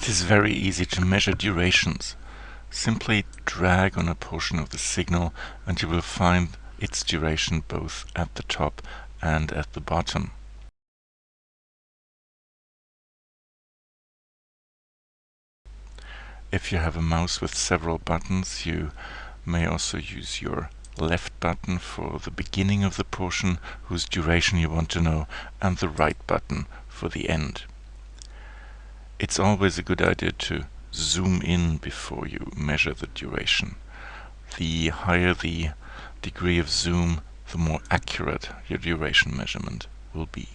It is very easy to measure durations. Simply drag on a portion of the signal and you will find its duration both at the top and at the bottom. If you have a mouse with several buttons, you may also use your left button for the beginning of the portion whose duration you want to know and the right button for the end. It's always a good idea to zoom in before you measure the duration. The higher the degree of zoom, the more accurate your duration measurement will be.